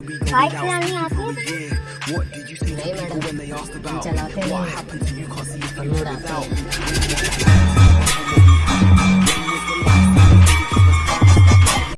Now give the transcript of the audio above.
Hi, What did you say to people when they asked about what happened to you? Can't